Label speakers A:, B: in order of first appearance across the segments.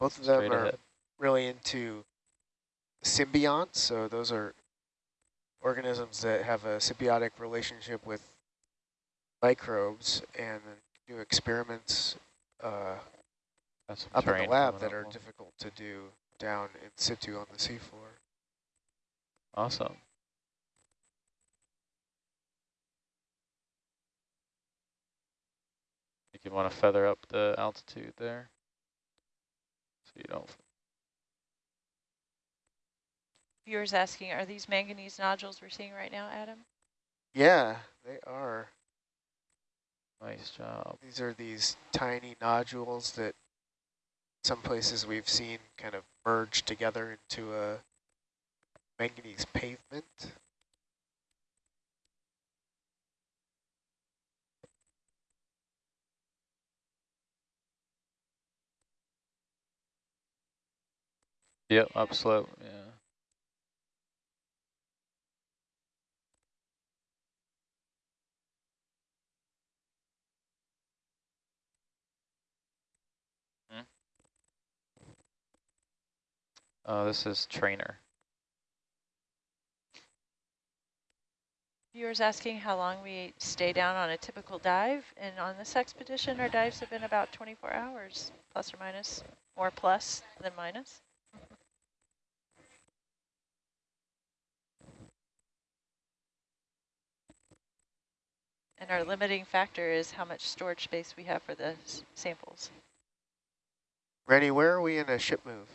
A: Both of them
B: Straight
A: are
B: ahead.
A: really into symbionts. So those are organisms that have a symbiotic relationship with microbes and do experiments uh, up in the lab that are difficult to do down in situ on the seafloor.
B: Awesome. You want to feather up the altitude there. So you don't.
C: Viewers asking, are these manganese nodules we're seeing right now, Adam?
A: Yeah, they are.
B: Nice job.
A: These are these tiny nodules that some places we've seen kind of merge together into a manganese pavement.
B: Yep, upslope. Yeah. Hmm? Oh, this is trainer.
C: Viewers asking how long we stay down on a typical dive. And on this expedition, our dives have been about 24 hours, plus or minus, more plus than minus. And our limiting factor is how much storage space we have for the samples.
A: Rennie, where are we in a ship move?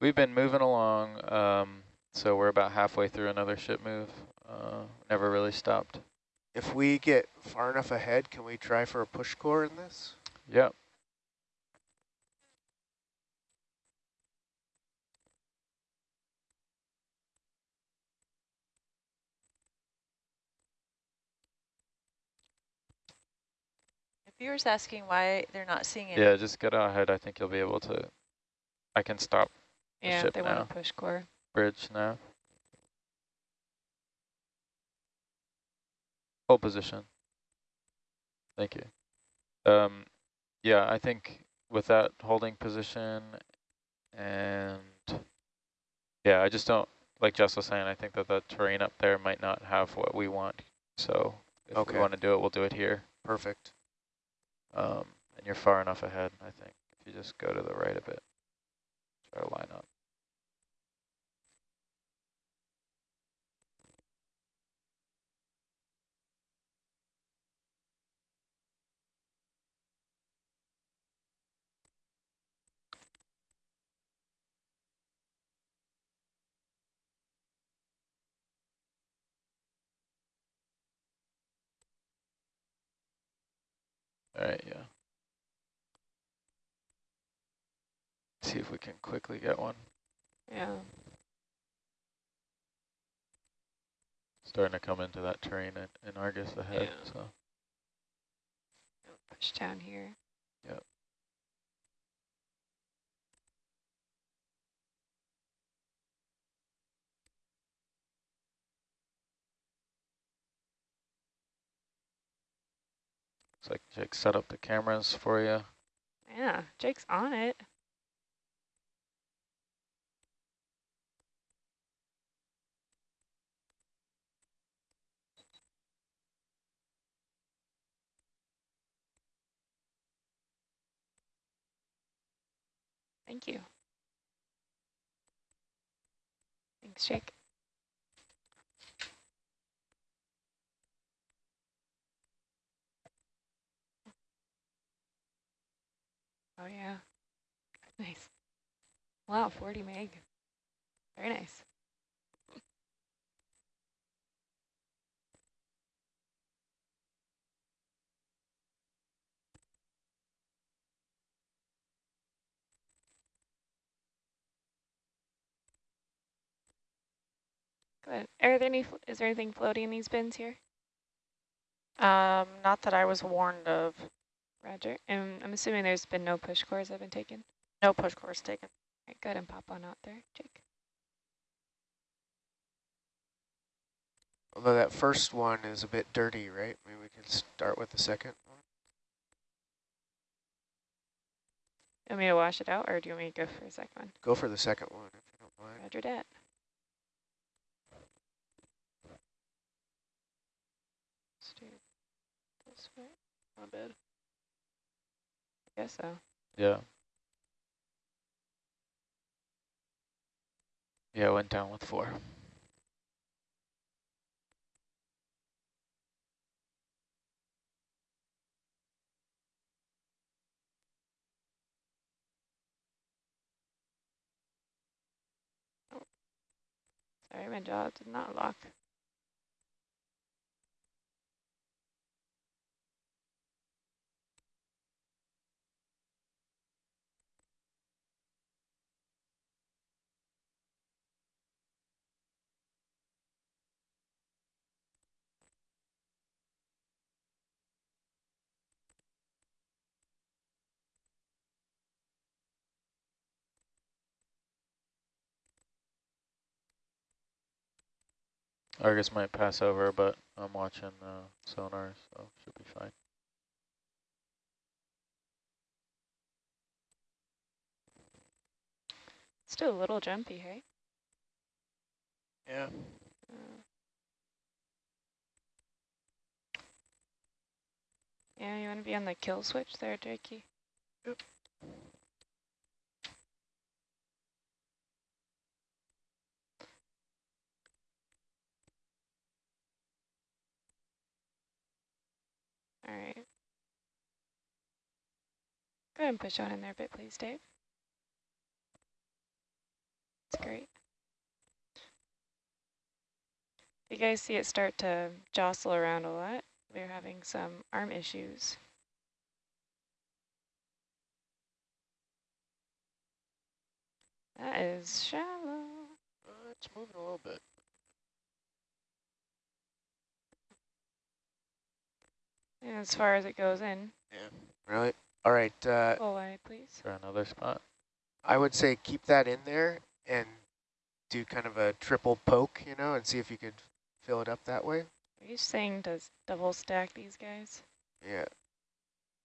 B: We've been moving along, um, so we're about halfway through another ship move. Uh, never really stopped.
A: If we get far enough ahead, can we try for a push core in this?
B: Yep.
C: Viewers asking why they're not seeing it.
B: Yeah, just get out ahead. I think you'll be able to. I can stop the
D: Yeah,
B: ship
D: they
B: now.
D: want to push core.
B: Bridge now. Hold position. Thank you. Um, yeah, I think with that holding position and yeah, I just don't, like Jess was saying, I think that the terrain up there might not have what we want. So if
A: Okay.
B: we want to do it, we'll do it here.
A: Perfect.
B: Um, and you're far enough ahead, I think, if you just go to the right a bit. Try to line up. All right, yeah. See if we can quickly get one.
D: Yeah.
B: Starting to come into that terrain in, in Argus ahead,
D: Yeah.
B: so.
D: Push down here.
B: Yep. Looks like Jake set up the cameras for you.
D: Yeah, Jake's on it. Thank you. Thanks, Jake. Oh yeah. Nice. Wow, 40 meg. Very nice. Good. Are there any, is there anything floating in these bins here?
E: Um, not that I was warned of.
D: Roger. And I'm assuming there's been no push cores that have been taken.
E: No push course taken.
D: All right, go ahead and pop on out there, Jake.
A: Although that first one is a bit dirty, right? Maybe we can start with the second one.
D: want me to wash it out or do you want me to go for a second one?
A: Go for the second one if you don't mind.
D: Roger that. Let's do this way.
E: My bad.
D: I guess so.
B: Yeah. Yeah, I went down with four.
D: Sorry, my jaw did not lock.
B: Argus might pass over, but I'm watching uh, sonar, so should be fine.
D: Still a little jumpy, hey?
E: Yeah.
D: Uh, yeah, you want to be on the kill switch there, Jakey?
E: Yep.
D: All right. Go ahead and push on in there a bit, please, Dave. That's great. You guys see it start to jostle around a lot. We're having some arm issues. That is shallow.
E: Uh, it's moving a little bit.
D: And as far as it goes in, Yeah,
A: Really? All right. Uh,
D: full wide, please.
B: For another spot.
A: I would say keep that in there and do kind of a triple poke, you know, and see if you could fill it up that way.
D: Are you saying to double stack these guys?
A: Yeah.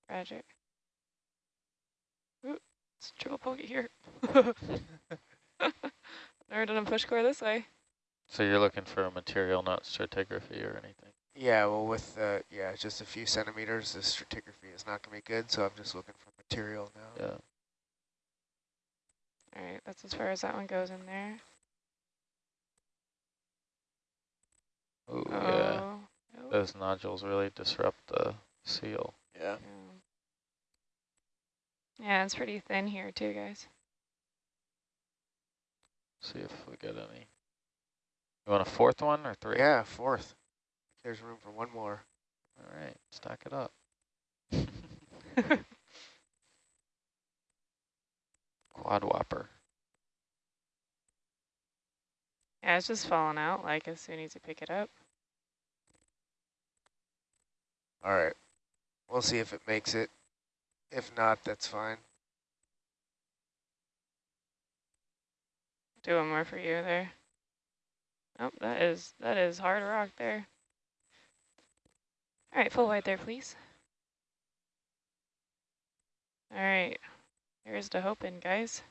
D: Roger. Ooh, it's triple poke it here. Never done a push core this way.
B: So you're looking for a material, not stratigraphy or anything.
A: Yeah, well, with, uh, yeah, just a few centimeters, the stratigraphy is not going to be good, so I'm just looking for material now.
B: Yeah.
D: All right, that's as far as that one goes in there.
B: Ooh, yeah.
D: Oh, nope.
B: Those nodules really disrupt the seal.
E: Yeah.
D: Yeah. Yeah, it's pretty thin here too, guys.
B: See if we get any. You want a fourth one or three?
A: Yeah, fourth. There's room for one more.
B: All right, stack it up. Quad whopper.
D: Yeah, it's just falling out like as soon as you pick it up.
A: All right. We'll see if it makes it. If not, that's fine.
D: Do one more for you there. Oh, that is that is hard rock there. All right, full wide there, please. All right, here's the hoping, guys.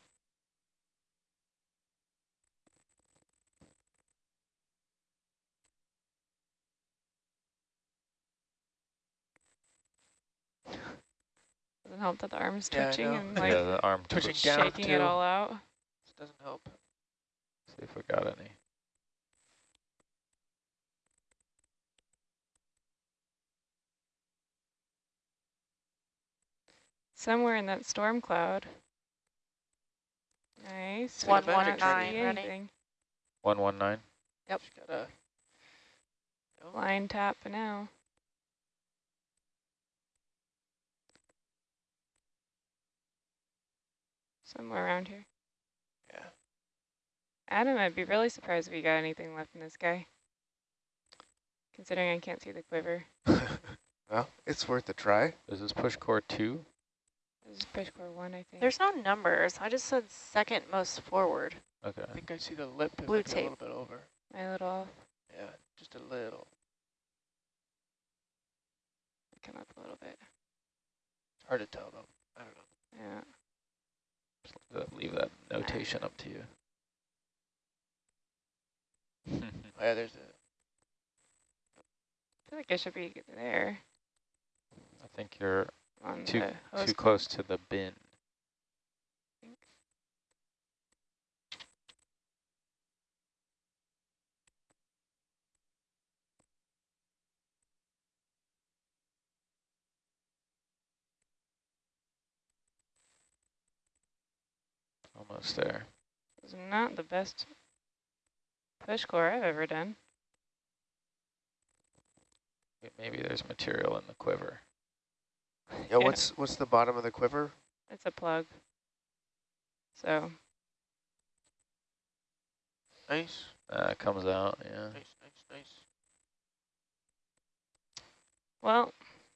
D: Doesn't help that the arm's
E: Yeah,
D: twitching
E: know.
D: and like
B: yeah, the arm
E: Twitching
B: twitch.
E: down
D: shaking it all out.
E: This doesn't help.
B: See if we got any.
D: Somewhere in that storm cloud. Nice.
E: One,
D: but
E: one, nine, ready?
D: anything.
B: 119?
E: Yep. Just gotta. go.
D: Line tap for now. Somewhere around here.
E: Yeah.
D: Adam, I'd be really surprised if you got anything left in this guy. Considering I can't see the quiver.
A: well, it's worth a try.
B: Is this push core two?
D: This is push core one, I think.
E: There's no numbers. I just said second most forward.
B: Okay.
E: I think I see the lip is
D: Blue
E: like a little bit over.
D: my little
E: Yeah, just a little.
D: come up a little bit.
E: Hard to tell though. I don't know.
D: Yeah.
B: Just leave that notation up to you.
A: Oh, yeah, there's a,
D: I feel like I should be there
B: I think you're
D: on
B: too too close to the bin. Almost there.
D: It's not the best push core I've ever done.
B: Maybe there's material in the quiver.
A: Yeah, what's what's the bottom of the quiver?
D: It's a plug. So
A: Nice,
B: Uh, comes out, yeah.
A: nice, nice, nice.
D: well,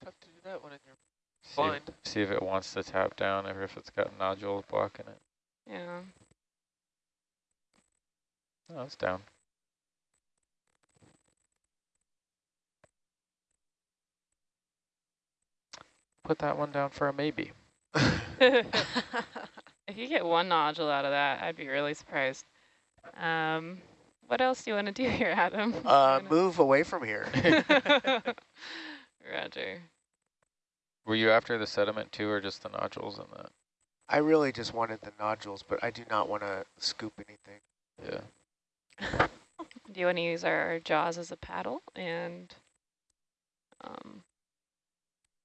A: Tough to do that when you're
B: See if, see if it wants to tap down or if it's got nodules blocking it.
D: yeah.
B: Oh, it's down. Put that one down for a maybe.
D: if you get one nodule out of that, I'd be really surprised. Um, what else do you want to do here, Adam?
A: Uh, move away from here.
D: Roger.
B: Were you after the sediment too, or just the nodules in that?
A: I really just wanted the nodules, but I do not want to scoop anything.
B: Yeah.
D: Do you want to use our jaws as a paddle? And um,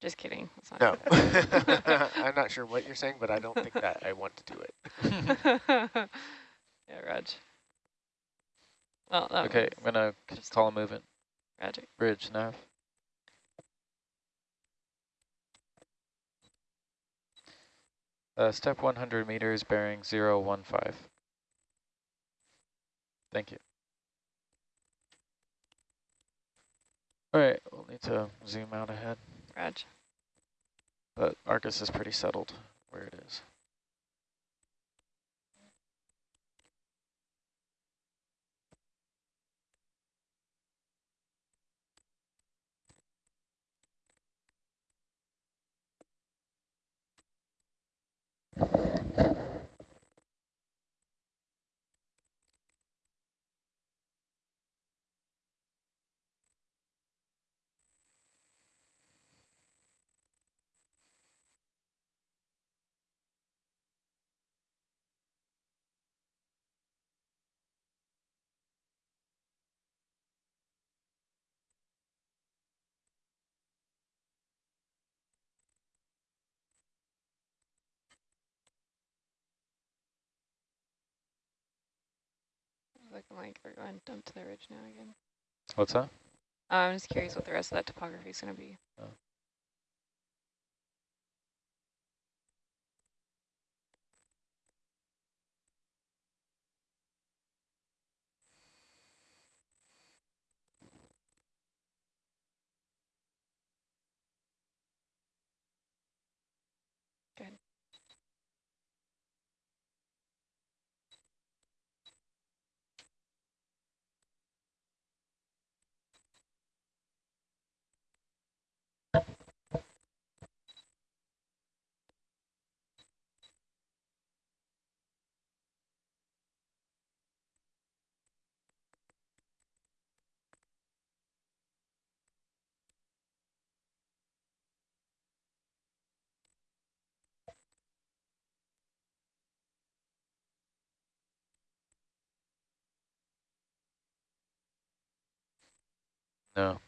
D: just kidding. That's not
A: No, I'm not sure what you're saying, but I don't think that I want to do it.
D: yeah, Raj. Well,
B: okay, I'm gonna
D: just-
B: call a movement.
D: Roger.
B: Bridge, nav. Uh, step 100 meters, bearing 015. Thank you. All right, we'll need to zoom out ahead,
D: Raj.
B: but Argus is pretty settled where it is.
D: Looking like we're going dump to the ridge now again.
B: What's that?
D: Uh, I'm just curious what the rest of that topography is going to be. Good.
B: No.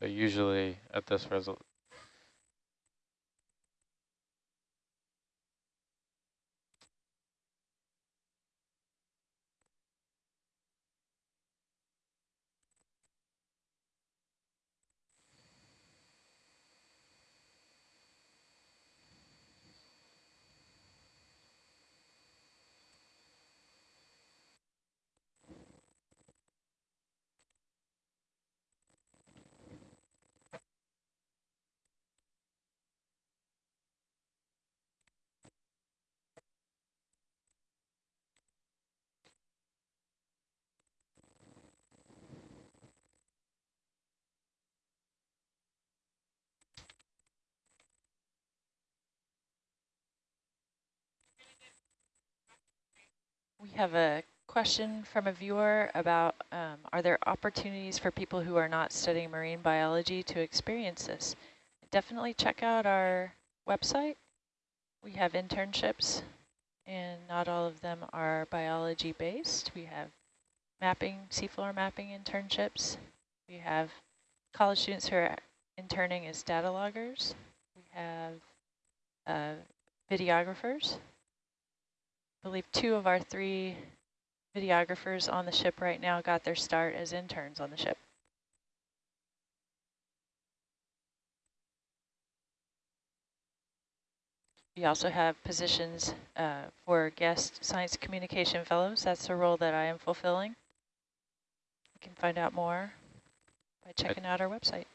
B: But usually at this resol
C: We have a question from a viewer about um, are there opportunities for people who are not studying marine biology to experience this? Definitely check out our website. We have internships and not all of them are biology based. We have mapping, seafloor mapping internships. We have college students who are interning as data loggers. We have uh, videographers. I believe two of our three videographers on the ship right now got their start as interns on the ship. We also have positions uh, for guest science communication fellows. That's the role that I am fulfilling. You can find out more by checking out our website.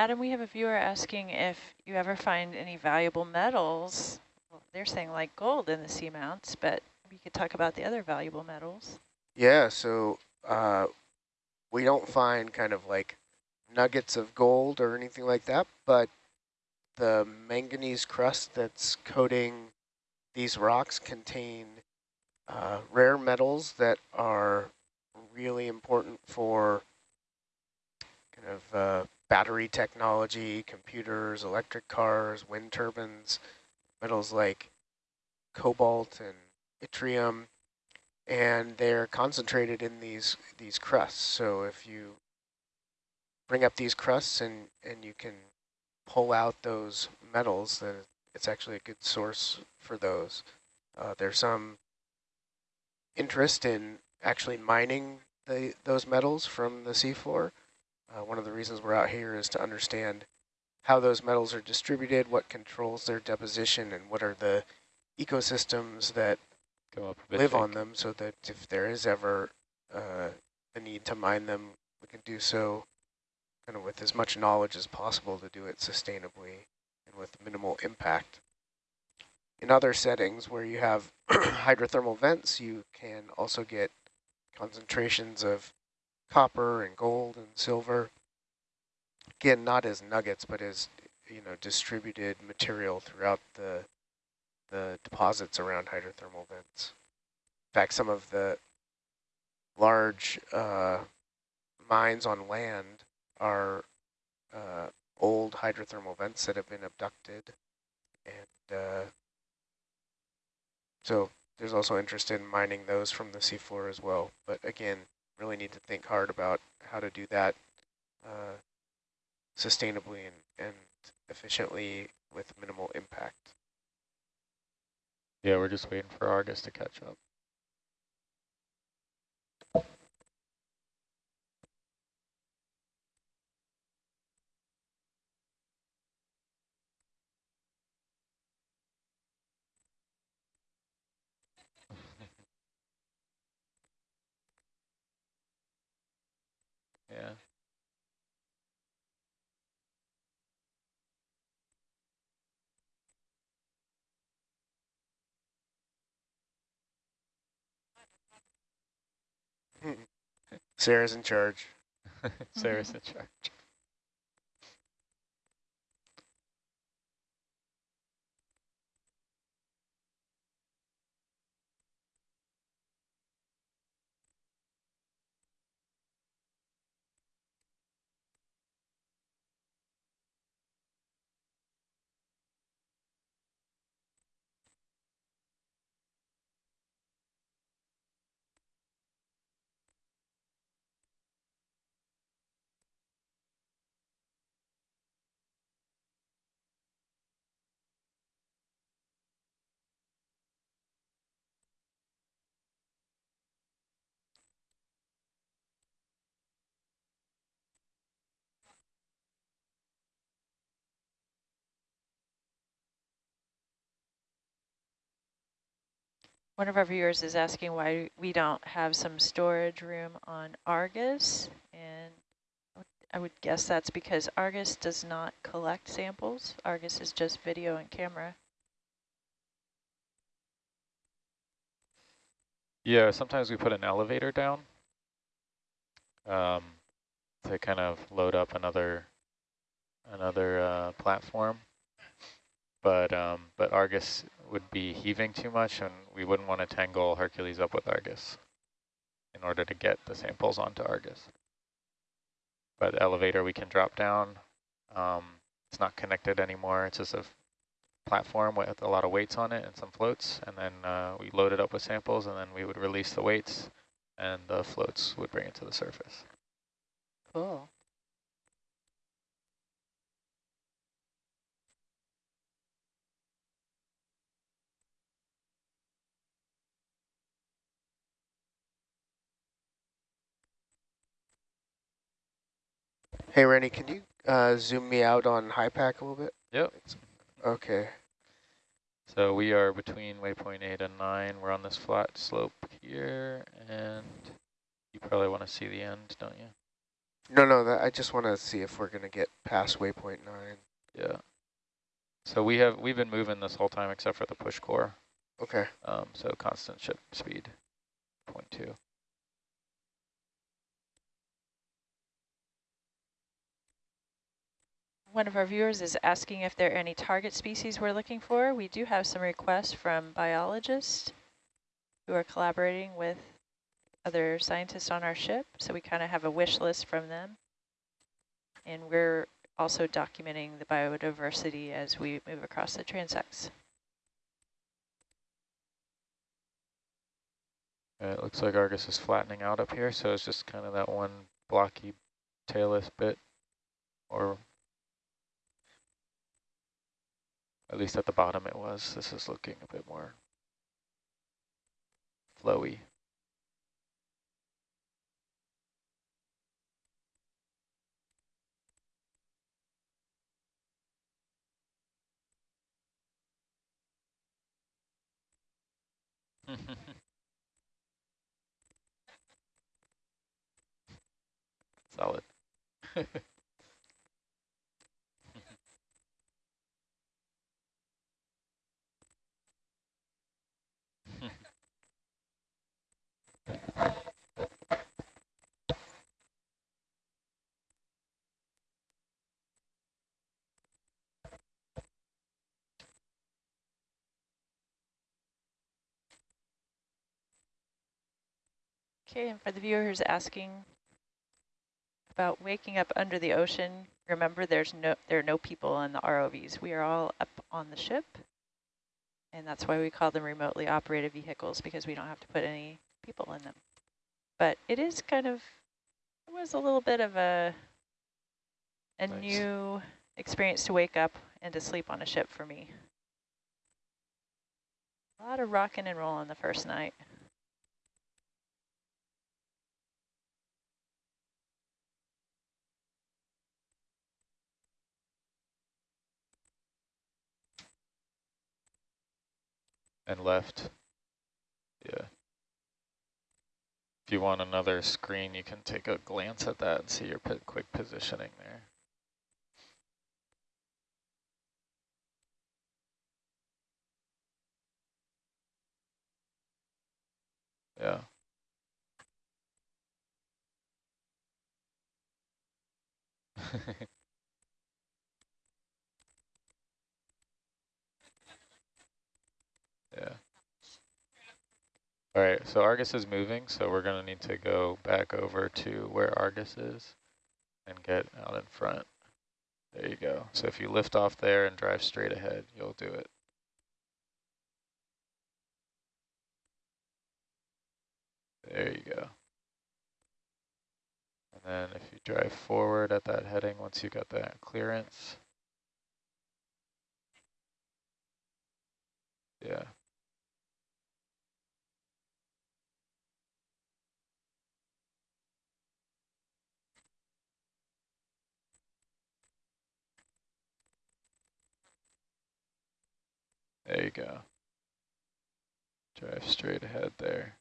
C: Adam, we have a viewer asking if you ever find any valuable metals. Well, they're saying like gold in the seamounts, but we could talk about the other valuable metals.
A: Yeah, so uh, we don't find kind of like nuggets of gold or anything like that, but the manganese crust that's coating these rocks contain uh, rare metals that are really important for kind of uh, battery technology, computers, electric cars, wind turbines, metals like cobalt and yttrium, and they're concentrated in these these crusts. So if you bring up these crusts and, and you can pull out those metals, then it's actually a good source for those. Uh, there's some interest in actually mining the, those metals from the seafloor. Uh, one of the reasons we're out here is to understand how those metals are distributed, what controls their deposition, and what are the ecosystems that live on them so that if there is ever uh, a need to mine them, we can do so kind of with as much knowledge as possible to do it sustainably and with minimal impact. In other settings where you have hydrothermal vents, you can also get concentrations of copper and gold and silver. Again, not as nuggets, but as you know, distributed material throughout the the deposits around hydrothermal vents. In fact, some of the large uh, mines on land are uh, old hydrothermal vents that have been obducted. And uh, so there's also interest in mining those from the seafloor as well. But again, really need to think hard about how to do that uh, sustainably and, and efficiently with minimal impact.
B: Yeah, we're just waiting for Argus to catch up. yeah.
A: Sarah's in charge.
B: Sarah's in charge.
C: One of our viewers is asking why we don't have some storage room on Argus, and I would guess that's because Argus does not collect samples. Argus is just video and camera.
B: Yeah, sometimes we put an elevator down um, to kind of load up another another uh, platform. But um, but Argus would be heaving too much, and we wouldn't want to tangle Hercules up with Argus in order to get the samples onto Argus. But the elevator we can drop down. Um, it's not connected anymore. It's just a platform with a lot of weights on it and some floats. And then uh, we load it up with samples, and then we would release the weights, and the floats would bring it to the surface.
C: Cool.
A: Hey, Randy, can you uh, zoom me out on HYPACK a little bit?
B: Yep.
A: Okay.
B: So we are between waypoint 8 and 9. We're on this flat slope here, and you probably want to see the end, don't you?
A: No, no, that, I just want to see if we're going to get past waypoint 9.
B: Yeah. So we have, we've been moving this whole time except for the push core.
A: Okay.
B: Um, so constant ship speed, 0.2.
C: One of our viewers is asking if there are any target species we're looking for. We do have some requests from biologists who are collaborating with other scientists on our ship. So we kind of have a wish list from them. And we're also documenting the biodiversity as we move across the transects.
B: Uh, it looks like Argus is flattening out up here, so it's just kind of that one blocky tailless bit, or at least at the bottom it was. This is looking a bit more flowy. Solid.
C: Okay, and for the viewer who's asking about waking up under the ocean, remember there's no there are no people on the ROVs. We are all up on the ship. And that's why we call them remotely operated vehicles because we don't have to put any people in them. But it is kind of it was a little bit of a a
B: Nice.
C: new experience to wake up and to sleep on a ship for me. A lot of rocking and rolling the first night.
B: and left. Yeah. If you want another screen, you can take a glance at that and see your quick positioning there. Yeah. All right, so Argus is moving, so we're going to need to go back over to where Argus is and get out in front. There you go. So if you lift off there and drive straight ahead, you'll do it. There you go. And then if you drive forward at that heading, once you got that clearance. Yeah. There you go. Drive straight ahead there.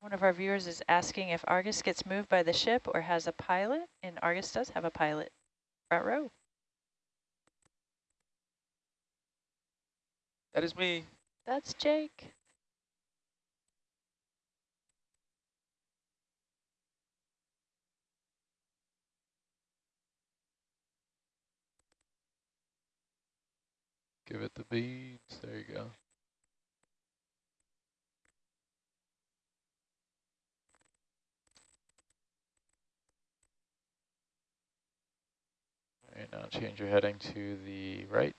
C: One of our viewers is asking if Argus gets moved by the ship or has a pilot, and Argus does have a pilot. Front row.
F: That is me.
C: That's Jake.
B: Give it the beads. There you go. Right, now change your heading to the right.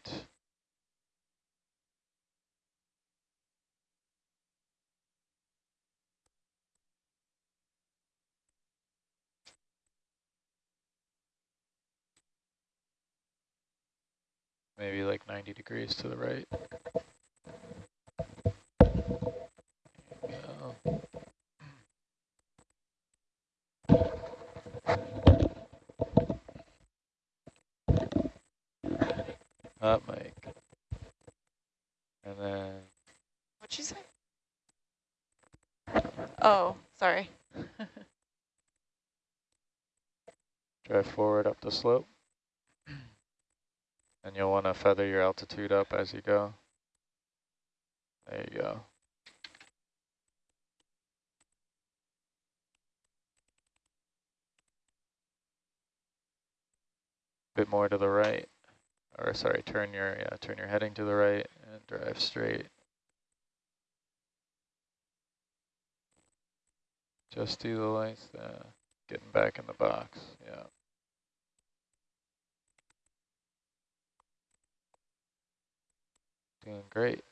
B: Maybe like 90 degrees to the right. There you go. Up, Mike. And then
E: What'd you say? Oh, sorry.
B: drive forward up the slope. You'll want to feather your altitude up as you go. There you go. Bit more to the right, or sorry, turn your yeah, turn your heading to the right and drive straight. Just do the lights, uh, getting back in the box, yeah. Doing great.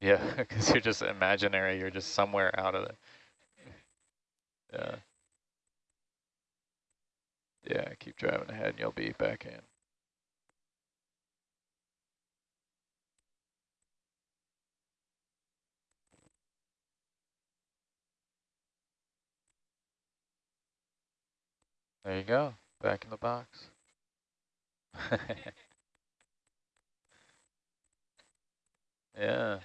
B: Yeah, because you're just imaginary. You're just somewhere out of it. Yeah. Yeah, keep driving ahead and you'll be back in. There you go, back in the box. yeah.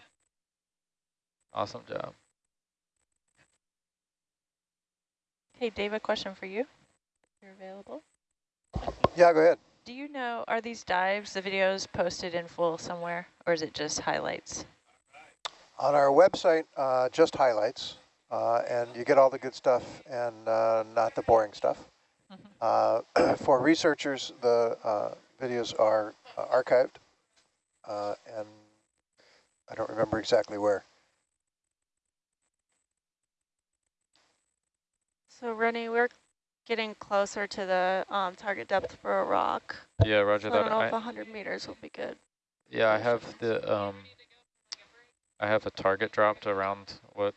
B: Awesome job.
C: Hey, Dave, a question for you. You're available.
G: Yeah, go ahead.
C: Do you know, are these dives, the videos posted in full somewhere, or is it just highlights?
G: On our website, uh, just highlights, uh, and you get all the good stuff and uh, not the boring stuff. Uh, for researchers, the uh, videos are uh, archived, uh, and I don't remember exactly where.
E: So Rennie, we're getting closer to the um, target depth for a rock.
B: Yeah, roger
E: So I don't
B: that.
E: know
B: I,
E: if 100 meters will be good.
B: yeah, I have the um, I have a target dropped around what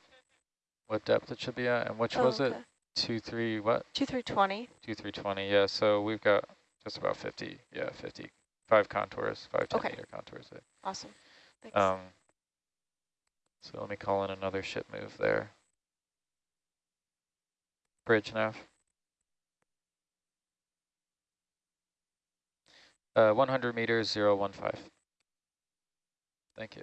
B: what depth it should be at, and which
E: Oh,
B: was it? Two three what?
E: Two three twenty.
B: Two three twenty. Yeah, so we've got just about fifty. Yeah, fifty. Five contours, five ten
E: Okay.
B: meter contours. There.
E: Awesome. Thanks.
B: Um, so let me call in another ship move there. Bridge nav. Uh, 100 meters, 015. Thank you.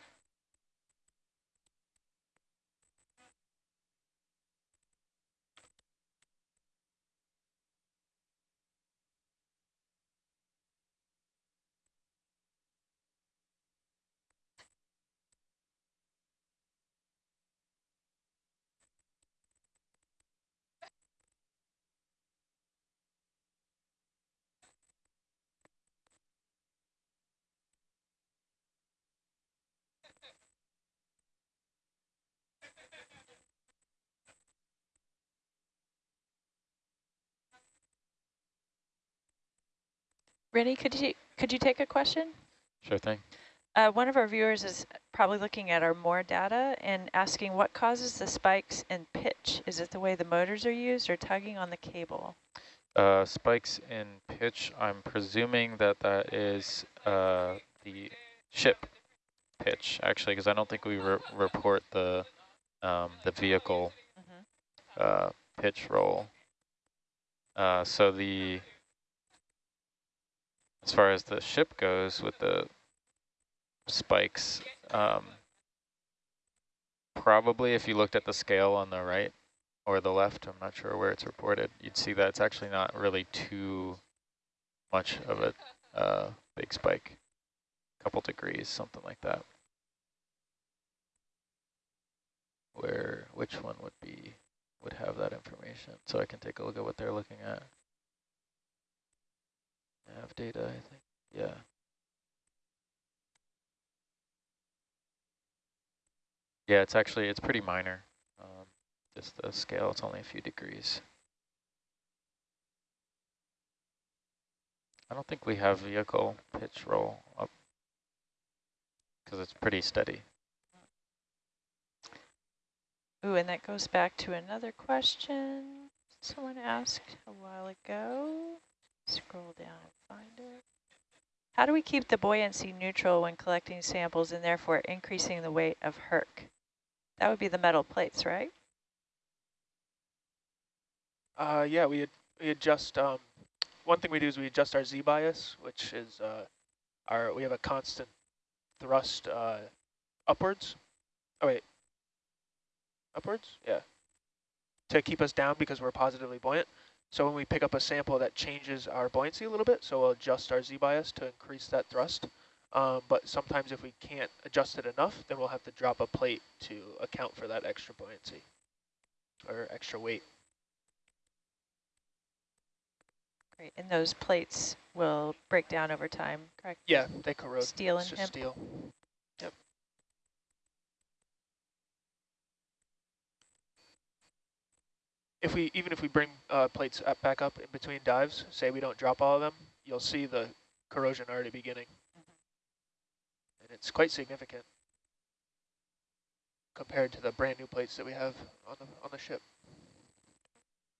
C: Rennie, could you, could you take a question?
B: Sure thing.
C: Uh, one of our viewers is probably looking at our more data and asking what causes the spikes in pitch? Is it the way the motors are used or tugging on the cable?
B: Uh, spikes in pitch, I'm presuming that that is uh, the ship pitch, actually, because I don't think we re report the um, the vehicle
C: Mhm.
B: uh, pitch roll. Uh, so the as far as the ship goes with the spikes, um, probably if you looked at the scale on the right or the left, I'm not sure where it's reported, you'd see that it's actually not really too much of a uh, big spike, a couple degrees, something like that. Where, which one would be, would have that information? So I can take a look at what they're looking at. Nav data, I think, yeah. Yeah, it's actually, it's pretty minor. Um, just the scale, it's only a few degrees. I don't think we have vehicle pitch roll up because it's pretty steady.
C: Ooh, and that goes back to another question someone asked a while ago. Scroll down and find it. How do we keep the buoyancy neutral when collecting samples and therefore increasing the weight of Herc? That would be the metal plates, right?
F: Uh, yeah, we, ad we adjust, um, one thing we do is we adjust our Z-bias, which is uh, our, we have a constant thrust uh, upwards. Oh, wait. Upwards? Yeah. To keep us down because we're positively buoyant. So when we pick up a sample, that changes our buoyancy a little bit. So we'll adjust our Z-bias to increase that thrust. Um, but sometimes if we can't adjust it enough, then we'll have to drop a plate to account for that extra buoyancy or extra weight.
C: Great. And those plates will break down over time, correct?
F: Yeah, they corrode.
C: Steel and hemp?
F: steel. If we even if we bring uh, plates up, back up in between dives, say we don't drop all of them, you'll see the corrosion already beginning, and it's quite significant compared to the brand new plates that we have on the on the ship.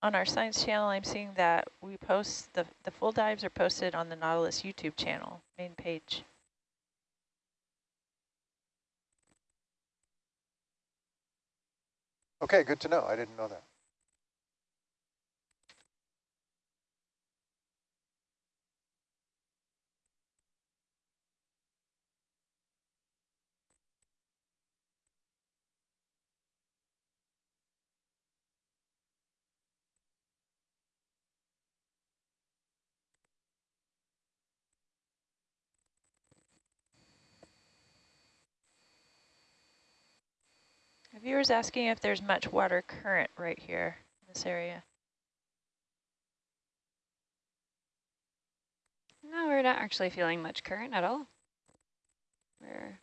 C: On our science channel, I'm seeing that we post, the, the full dives are posted on the Nautilus YouTube channel, main page.
G: Okay, good to know. I didn't know that.
C: Viewer's asking if there's much water current right here in this area.
D: No, we're not actually feeling much current at all. We're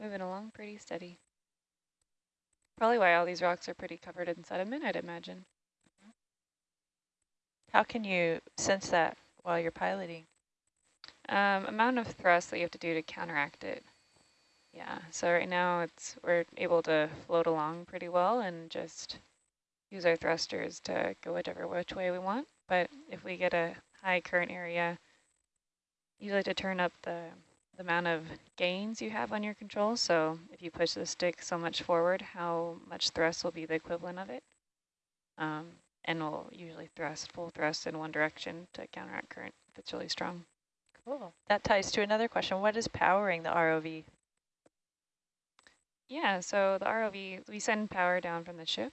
D: moving along pretty steady. Probably why all these rocks are pretty covered in sediment, I'd imagine.
C: How can you sense that while you're piloting?
D: Um, amount of thrust that you have to do to counteract it. Yeah, so right now it's we're able to float along pretty well and just use our thrusters to go whichever which way we want. But if we get a high current area, you like to turn up the, the amount of gains you have on your control. So if you push the stick so much forward, how much thrust will be the equivalent of it. Um, and we'll usually thrust, full thrust in one direction to counteract current if it's really strong.
C: Cool. That ties to another question. What is powering the ROV?
D: Yeah, so the ROV, we send power down from the ship.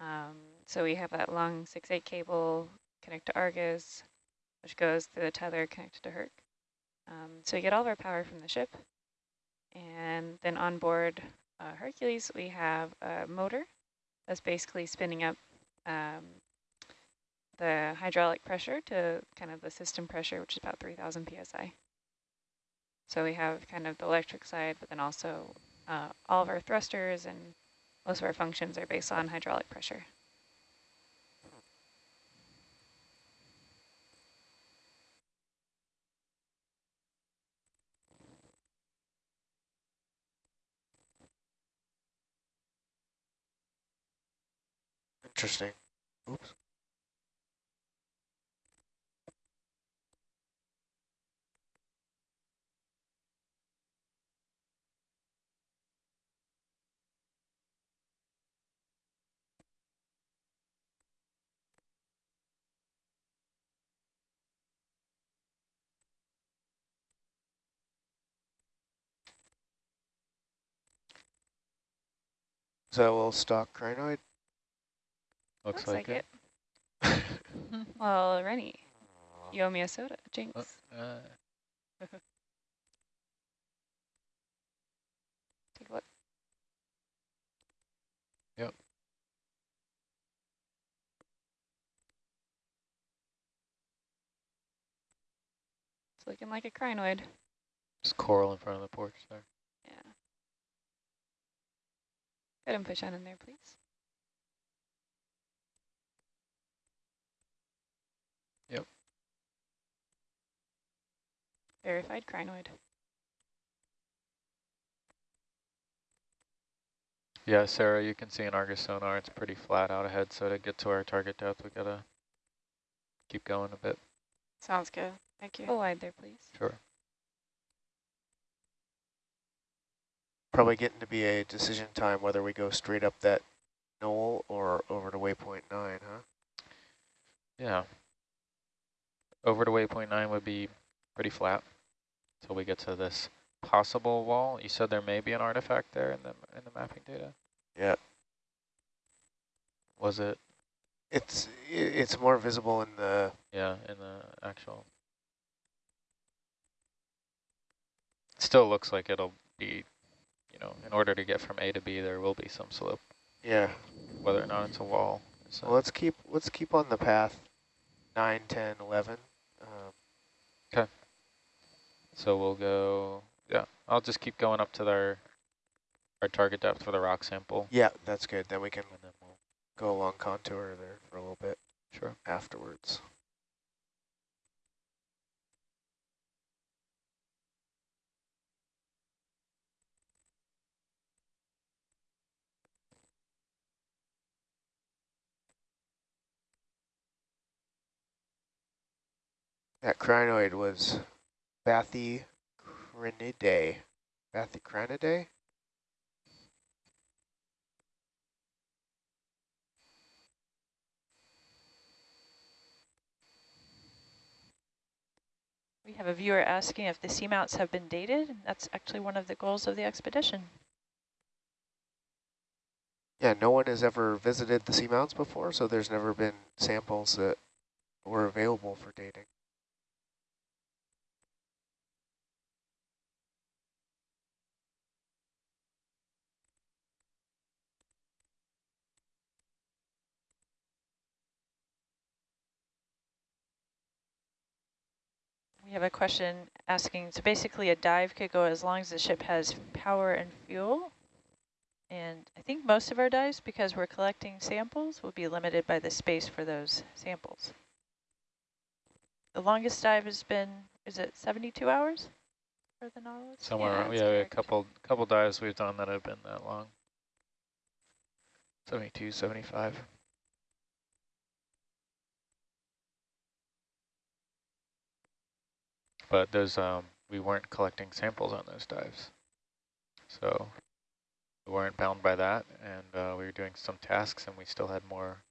D: Um, so we have that long 6-8 cable connect to Argus, which goes through the tether connected to Herc. Um, so we get all of our power from the ship. And then on board uh, Hercules, we have a motor that's basically spinning up um, the hydraulic pressure to kind of the system pressure, which is about 3,000 psi. So we have kind of the electric side, but then also uh, all of our thrusters and most of our functions are based on hydraulic pressure.
A: Interesting. Oops. Is that a little stalked crinoid?
B: Looks,
D: Looks
B: like,
D: like
B: it.
D: Well, Rennie, you owe me a soda, Jinx.
B: Oh, uh,
D: Take a look.
B: Yep.
D: It's looking like a crinoid.
B: Just coral in front of the porch there.
D: Yeah. Go ahead and push on in there, please.
B: Yep.
D: Verified crinoid.
B: Yeah, Sarah, you can see in Argus sonar, it's pretty flat out ahead, so to get to our target depth, we gotta keep going a bit.
E: Sounds good. Thank you.
D: Full wide there, please.
B: Sure.
A: Probably getting to be a decision time whether we go straight up that knoll or over to waypoint nine, huh?
B: Yeah. Over to waypoint nine would be pretty flat until we get to this possible wall. You said there may be an artifact there in the in the mapping data.
A: Yeah.
B: Was it?
A: It's it's more visible in the
B: Yeah, in the actual. Still looks like it'll be, you know, in order to get from A to B, there will be some slope.
A: yeah.
B: Whether or not it's a wall. So
A: Well, let's keep let's keep on the path 9, 10, 11. Um,
B: So we'll go, yeah, I'll just keep going up to our, our target depth for the rock sample.
A: yeah, that's good. Then we can
B: And then we'll,
A: go along contour there for a little bit
B: sure.
A: afterwards. That crinoid was Bathycrinidae. Bathycrinidae?
C: We have a viewer asking if the seamounts have been dated. and That's actually one of the goals of the expedition.
A: Yeah, no one has ever visited the seamounts before, so there's never been samples that were available for dating.
C: We have a question asking, so basically a dive could go as long as the ship has power and fuel. And I think most of our dives, because we're collecting samples, will be limited by the space for those samples. The longest dive has been, is it 72 hours for the Nautilus?
B: Somewhere,
D: Yeah,
B: around- yeah, a couple, couple dives we've done that have been that long. 72, 75. But those, um, we weren't collecting samples on those dives. So we weren't bound by that and uh, we were doing some tasks and we still had more,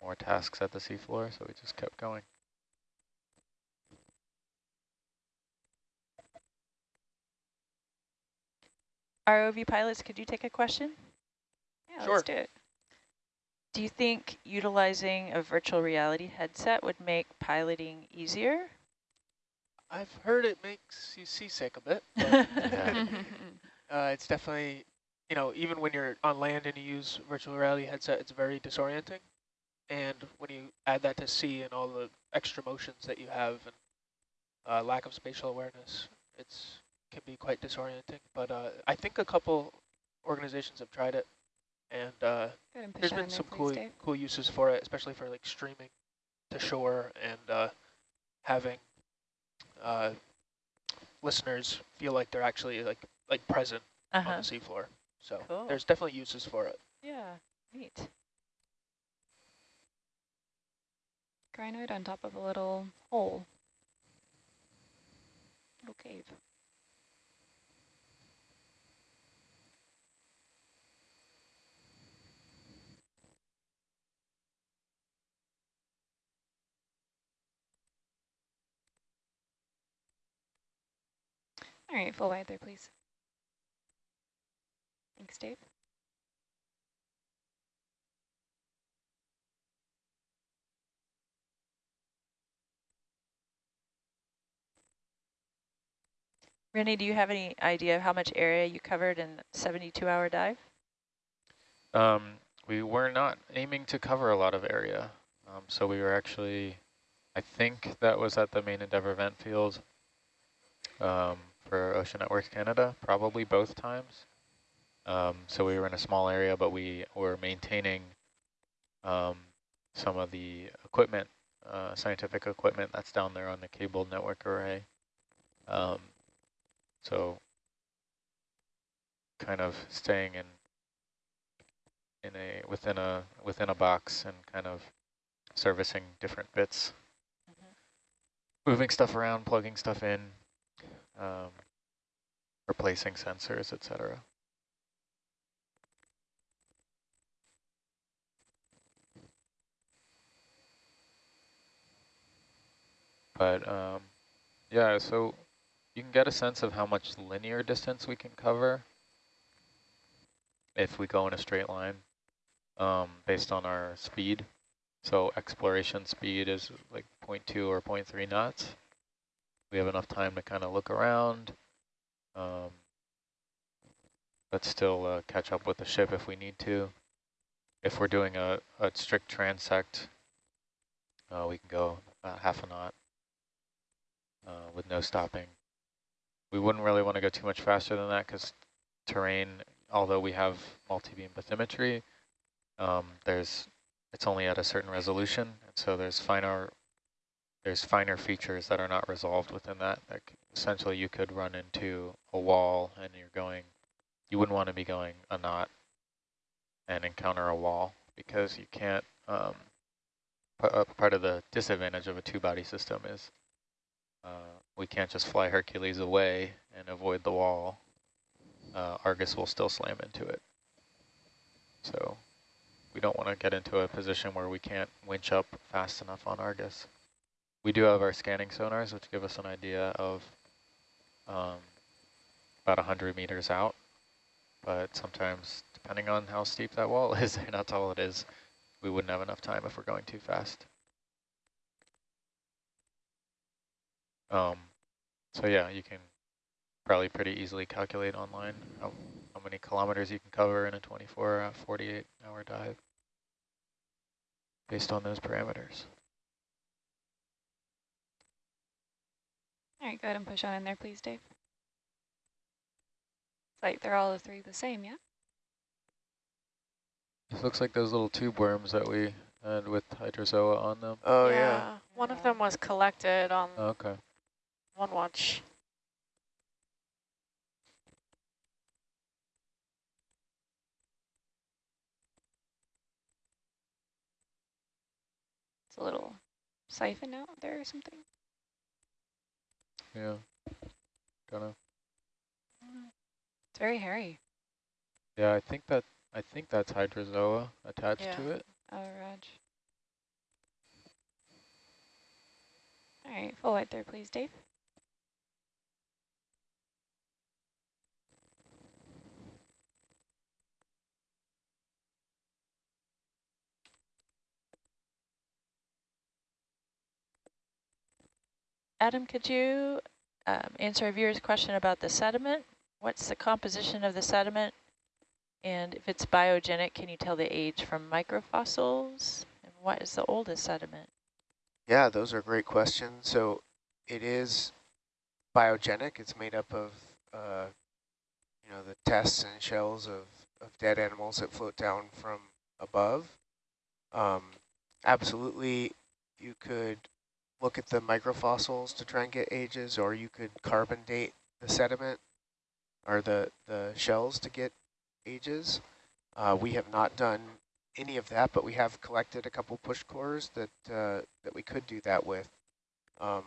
B: more tasks at the seafloor, so we just kept going.
C: ROV pilots, could you take a question?
D: Yeah,
F: Sure.
D: let's do it.
C: Do you think utilizing a virtual reality headset would make piloting easier?
F: I've heard it makes you seasick a bit, but
B: Yeah.
F: uh, it's definitely, you know, even when you're on land and you use virtual reality headset, it's very disorienting. And when you add that to sea and all the extra motions that you have and uh, lack of spatial awareness, it's can be quite disorienting. But uh, I think a couple organizations have tried it, and uh,
D: Go ahead and push
F: there's
D: on
F: been
D: in there,
F: some
D: please,
F: cool cool uses for it, especially for like streaming to shore and uh, having uh, listeners feel like they're actually like like present
C: Uh-huh.
F: on the seafloor. So
C: Cool.
F: there's definitely uses for it.
C: Yeah, neat.
D: Crinoid on top of a little hole. Little cave. All right, full wide there, please. Thanks, Dave.
C: Rennie, do you have any idea of how much area you covered in 72-hour dive?
B: Um, we were not aiming to cover a lot of area. Um, so we were actually, I think that was at the main Endeavour vent field. Um, for Ocean Networks Canada, probably both times. Um, so we were in a small area, but we were maintaining um, some of the equipment, uh, scientific equipment that's down there on the cable network array. Um, so kind of staying in in a within a within a box and kind of servicing different bits, mm -hmm. moving stuff around, plugging stuff in, um, replacing sensors, etc. But um, yeah, so you can get a sense of how much linear distance we can cover if we go in a straight line um, based on our speed. So exploration speed is like 0.2 or 0.3 knots. We have enough time to kind of look around, um, but still uh, catch up with the ship if we need to. If we're doing a, a strict transect, uh, we can go about half a knot uh, with no stopping. We wouldn't really want to go too much faster than that because terrain, although we have multi-beam bathymetry, um, there's it's only at a certain resolution, and so there's finer there's finer features that are not resolved within that. Like essentially, you could run into a wall, and you're going. You wouldn't want to be going a knot and encounter a wall because you can't. Um, uh, part of the disadvantage of a two-body system is uh, we can't just fly Hercules away and avoid the wall. Uh, Argus will still slam into it. So we don't want to get into a position where we can't winch up fast enough on Argus. We do have our scanning sonars, which give us an idea of um, about 100 meters out, but sometimes, depending on how steep that wall is and how tall it is, we wouldn't have enough time if we're going too fast. Um, so yeah, you can probably pretty easily calculate online how, how many kilometers you can cover in a 24, uh, 48 hour dive based on those parameters.
D: All right, go ahead and push on in there, please, Dave. It's like they're all the three the same, yeah?
B: This looks like those little tube worms that we had with hydrozoa on them.
A: Oh,
E: yeah.
A: yeah.
E: One of them was collected on oh,
B: okay.
E: one watch.
D: It's a little siphon out there or something.
B: Yeah. Gonna.
D: It's very hairy.
B: Yeah, I think that I think that's hydrozoa attached
E: yeah.
B: to it.
D: Oh, Raj. All right, full white there, please, Dave.
C: Adam, could you um, answer a viewer's question about the sediment? What's the composition of the sediment? And if it's biogenic, can you tell the age from microfossils? And what is the oldest sediment?
A: Yeah, those are great questions. So it is biogenic. It's made up of, uh, you know, the tests and shells of, of dead animals that float down from above. Um, absolutely, you could look at the microfossils to try and get ages, or you could carbon date the sediment or the, the shells to get ages. Uh, we have not done any of that, but we have collected a couple push cores that uh, that we could do that with. Um,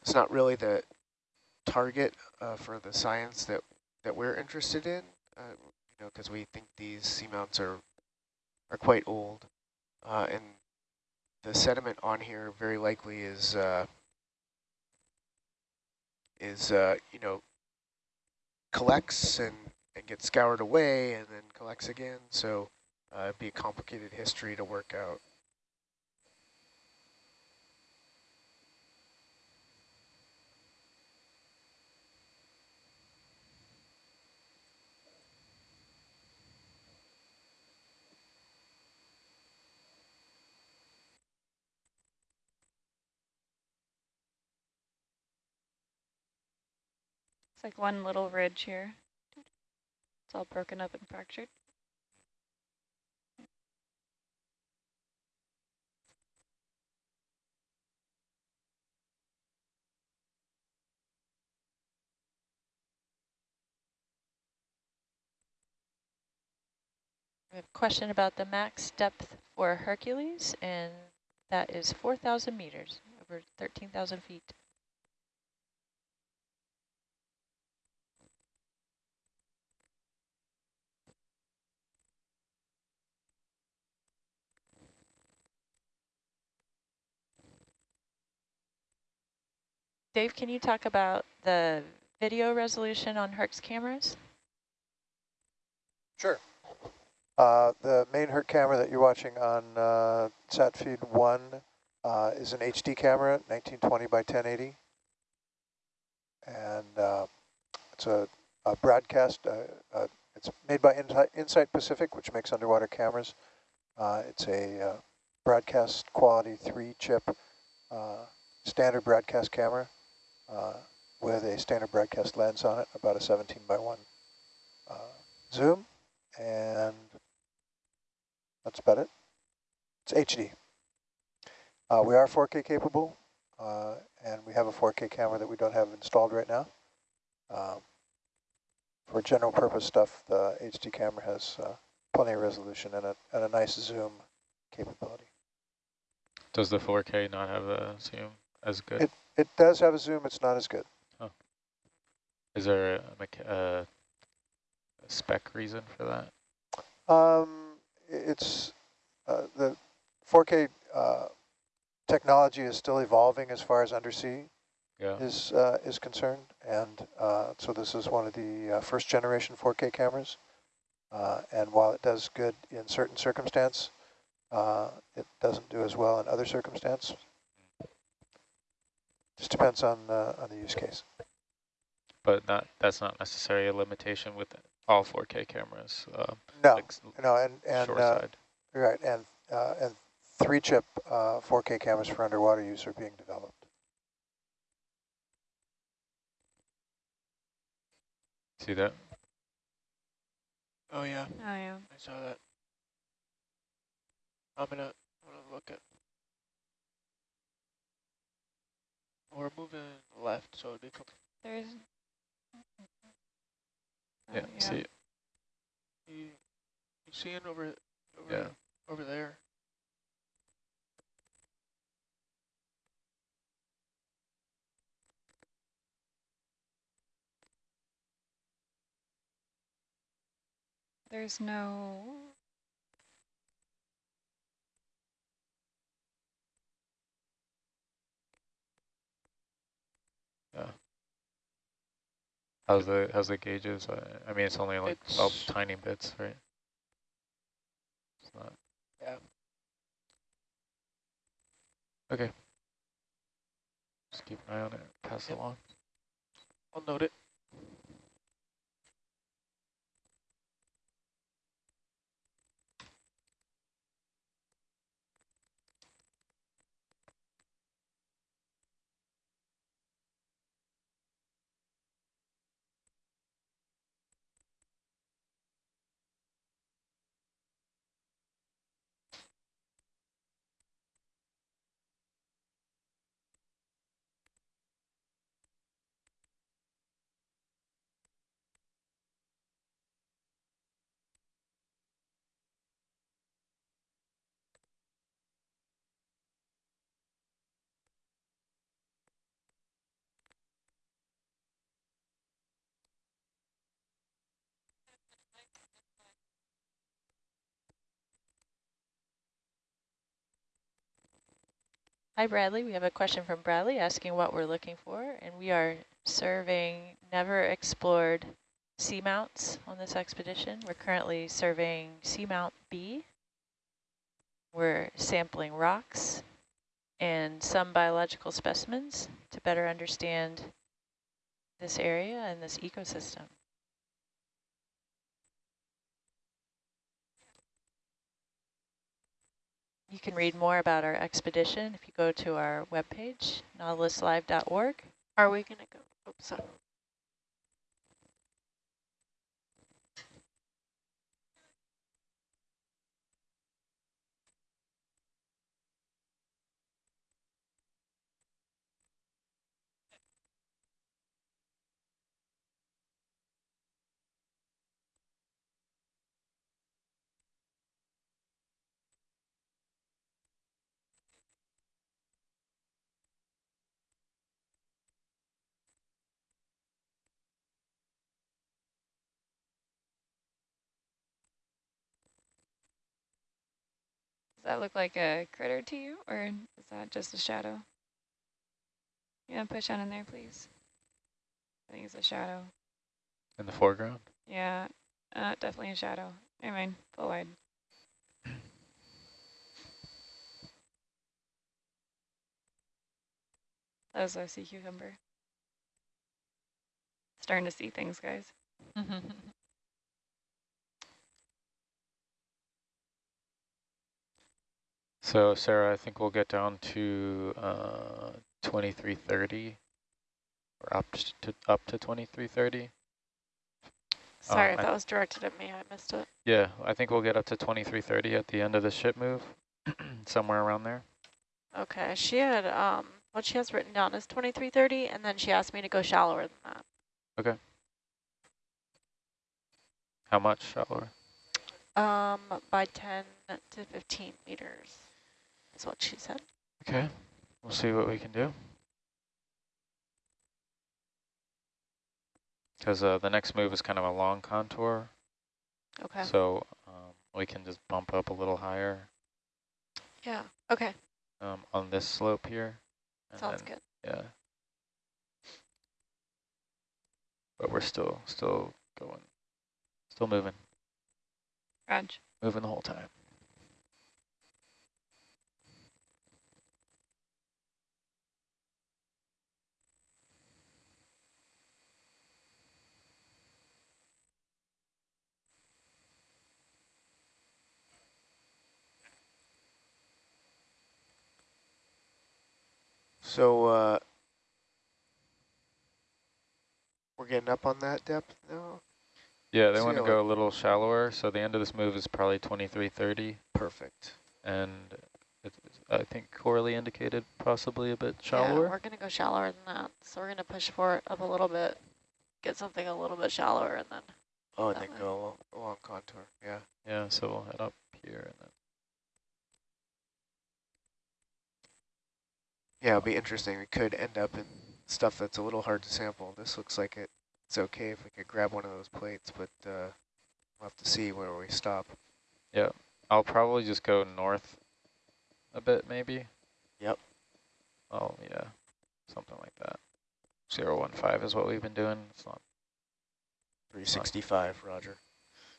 A: it's not really the target uh, for the science that that we're interested in, uh, you know, because we think these seamounts are are quite old, uh, and the sediment on here very likely is uh, is uh, you know collects and and gets scoured away and then collects again. So uh, it'd be a complicated history to work out.
D: It's like one little ridge here. It's all broken up and fractured.
C: We have a question about the max depth for Hercules, and that is 4,000 meters, over 13,000 feet. Dave, can you talk about the video resolution on Herc's cameras?
G: Sure. Uh, the main HERC camera that you're watching on uh, sat feed one uh, is an HD camera, 1920 by 1080. And uh, it's a, a broadcast, uh, uh, it's made by Insite, Pacific, which makes underwater cameras. Uh, it's a broadcast quality three chip standard broadcast camera uh, with a standard broadcast lens on it, about a 17 by 1 uh, zoom, and that's about it. It's HD. Uh, we are 4K capable, uh, and we have a 4K camera that we don't have installed right now. Um, for general purpose stuff, the HD camera has uh, plenty of resolution and a, and a nice zoom capability.
B: Does the 4K not have a zoom as good?
G: It, it does have a zoom, it's not as good.
B: Is there a, uh, a spec reason for that?
G: Um, it's uh, the 4K uh, technology is still evolving as far as undersea
B: Yeah.
G: is uh, is concerned, and uh, so this is one of the uh, first generation 4K cameras. Uh, and while it does good in certain circumstance, uh, it doesn't do as well in other circumstance. Just depends on uh, on the use case.
B: But not that's not necessarily a limitation with all 4K cameras. Uh,
G: No,
B: like
G: no, and and uh, right, and uh, and three chip uh, 4K cameras for underwater use are being developed.
B: See that?
F: Oh yeah,
D: Oh, yeah.
F: I saw that. I'm gonna, I'm gonna look at. We're moving left, so they come.
D: There's.
B: Yeah.
D: Oh,
B: See.
F: You, you seeing over, over,
B: Yeah.
F: over there?
D: There's no.
B: Yeah. How's the how's the gauges? I, I mean, it's only like all
F: It's-
B: tiny bits, right? It's not.
F: Yeah.
B: Okay. Just keep an eye on it. Pass it
F: Yep.
B: along.
F: I'll note it.
C: Hi, Bradley. We have a question from Bradley asking what we're looking for, and we are surveying never explored seamounts on this expedition. We're currently surveying Seamount B. We're sampling rocks and some biological specimens to better understand this area and this ecosystem. You can read more about our expedition if you go to our webpage, nautiluslive.org.
E: Are we gonna go? Oops, sorry.
D: That look like a critter to you, or is that just a shadow? Yeah, push on in there, please. I think it's a shadow.
B: In the foreground?
D: Yeah, uh, definitely a shadow. Never mind, full wide. That was a sea cucumber. Starting to see things, guys.
B: So Sarah, I think we'll get down to uh, 2330 or up to up to 2330.
E: Sorry,
B: Um,
E: if
B: I-
E: that was directed at me. I missed it.
B: Yeah, I think we'll get up to 2330 at the end of the ship move, somewhere around there.
E: Okay, she had, um, what she has written down is 2330, and then she asked me to go shallower than that. Okay.
B: How much shallower?
E: Um, by 10 to 15 meters is what she said.
B: Okay, we'll see what we can do. Because uh, the next move is kind of a long contour,
E: Okay.
B: so um, we can just bump up a little higher
E: Yeah. Okay.
B: um, on this slope here.
E: Sounds
B: then-
E: good.
B: Yeah. But we're still, still going, still moving,
D: Raj.
B: moving the whole time.
A: So uh, we're getting up on that depth now.
B: Yeah, they want to go a little shallower, so the end of this move is probably 2330,
A: Perfect.
B: and it's, I think Corley indicated possibly a bit shallower.
E: Yeah,
B: shallower.
E: we're going to go shallower than that. So we're going to push for it up a little bit, get something a little bit shallower, and then
A: Oh, and
E: That
A: then
E: way.
A: go along, along contour. Yeah.
B: Yeah, so we'll head up here and then.
A: Yeah, it'll be interesting. We could end up in stuff that's a little hard to sample. This looks like it, it's okay if we could grab one of those plates, but uh, we'll have to see where we stop.
B: Yeah, I'll probably just go north a bit, maybe.
A: Yep.
B: Oh, yeah, something like that. Zero one five is what we've been doing. It's not,
A: 365, Roger.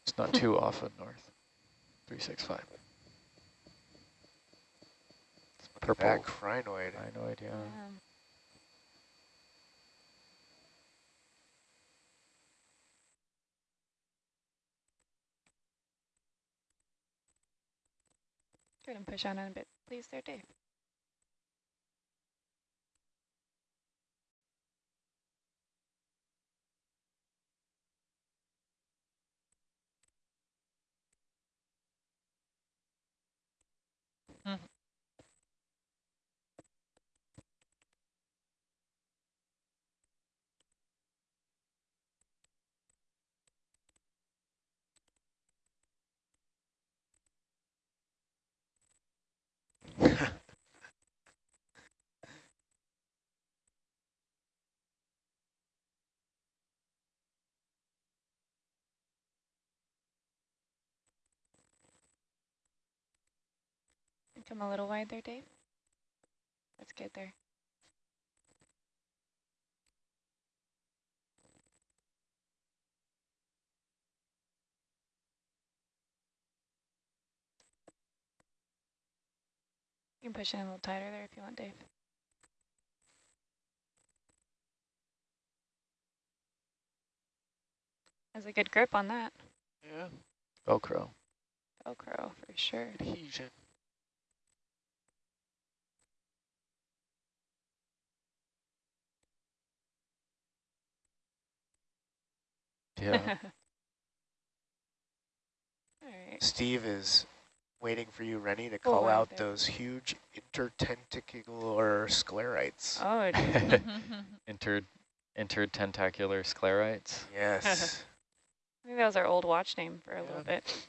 B: it's not too off of north. Three six five. Purple.
A: Back crinoid.
B: I no idea.
D: Um, Go ahead and push on in a bit, please, there, Dave. Come a little wide there, Dave. That's good there. You can push in a little tighter there if you want, Dave. Has a good grip on that.
F: Yeah,
B: Velcro.
D: Velcro for sure.
F: adhesion.
B: Yeah.
D: All right.
A: Steve is waiting for you, Rennie, to call
D: wide
A: out
D: there.
A: those huge intertentacular sclerites.
D: Oh,
B: Inter, intertentacular sclerites.
A: Yes.
D: I think that was our old watch name for a little bit.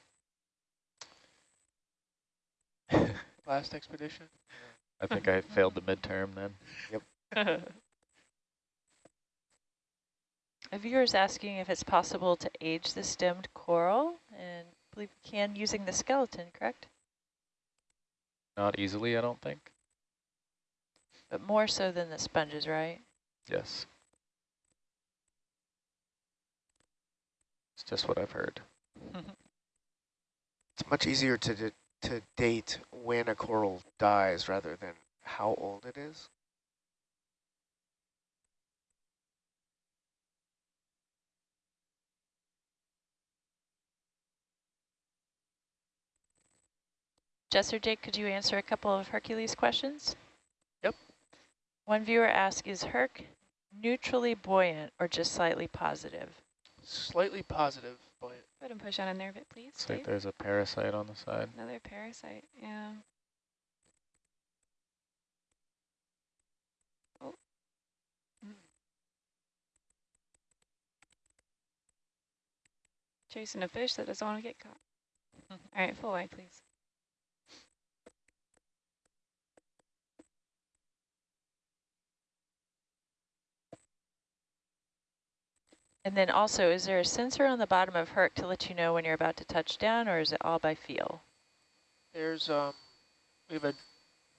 F: Last expedition.
B: I think I failed the midterm then.
C: A viewer is asking if it's possible to age the stemmed coral, and I believe we can using the skeleton, correct?
B: not easily, I don't think.
C: But more so than the sponges, right?
B: Yes. It's just what I've heard.
A: It's much easier to d- to date when a coral dies rather than how old it is.
C: Jess or Jake, could you answer a couple of Hercules questions?
F: Yep.
C: One viewer asks, is Herc neutrally buoyant or just slightly positive?
F: Slightly positive, buoyant.
D: Go ahead and push on a nerve it, please.
B: Looks like there's a parasite on the side.
D: Another parasite, yeah. Oh. Chasing a fish that doesn't want to get caught. Mm-hmm. All right, full wide, please.
C: And then also, is there a sensor on the bottom of Herc to let you know when you're about to touch down, or is it all by feel?
F: There's um, we have a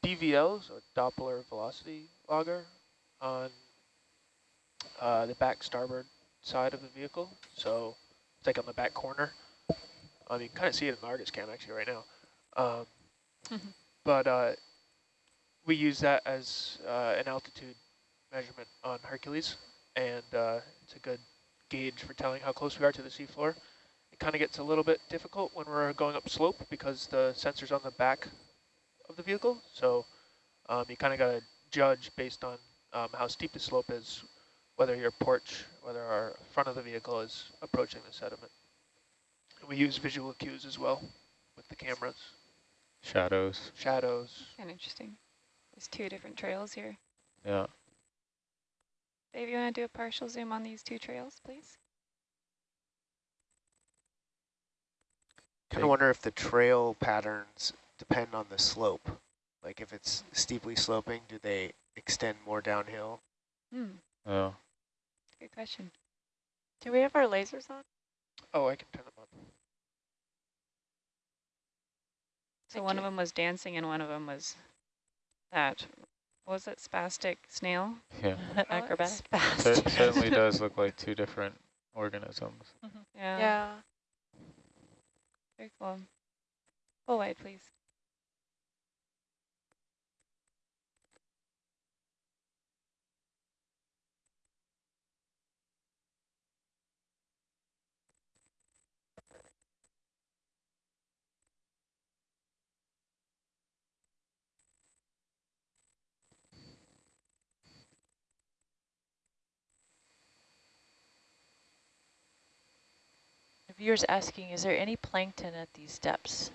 F: DVL, so Doppler velocity logger, on uh, the back starboard side of the vehicle. So it's like on the back corner. Um, you can kind of see it in the Argus cam actually right now. Um, but uh, we use that as uh, an altitude measurement on Hercules, and uh, it's a good gauge for telling how close we are to the seafloor. It kind of gets a little bit difficult when we're going up slope because the sensor's on the back of the vehicle. So um, you kind of got to judge based on um, how steep the slope is, whether your porch, whether our front of the vehicle is approaching the sediment. And we use visual cues as well with the cameras,
B: Shadows.
F: shadows.
D: Kind of interesting. There's two different trails here.
B: Yeah.
D: Dave, you want to do a partial zoom on these two trails, please?
A: Kind of wonder if the trail patterns depend on the slope. Like if it's steeply sloping, do they extend more downhill?
D: Hmm,
B: Oh.
D: good question.
E: Do we have our lasers on?
F: Oh, I can turn them on.
D: So
E: Thank
D: one
E: you.
D: of them was dancing and one of them was that, what was it, spastic snail?
B: Yeah.
C: Oh, acrobatic?
B: It certainly does look like two different organisms. Mm-hmm.
D: Yeah.
E: Yeah.
D: Very cool. Full wide, please.
C: Viewer's asking, is there any plankton at these depths?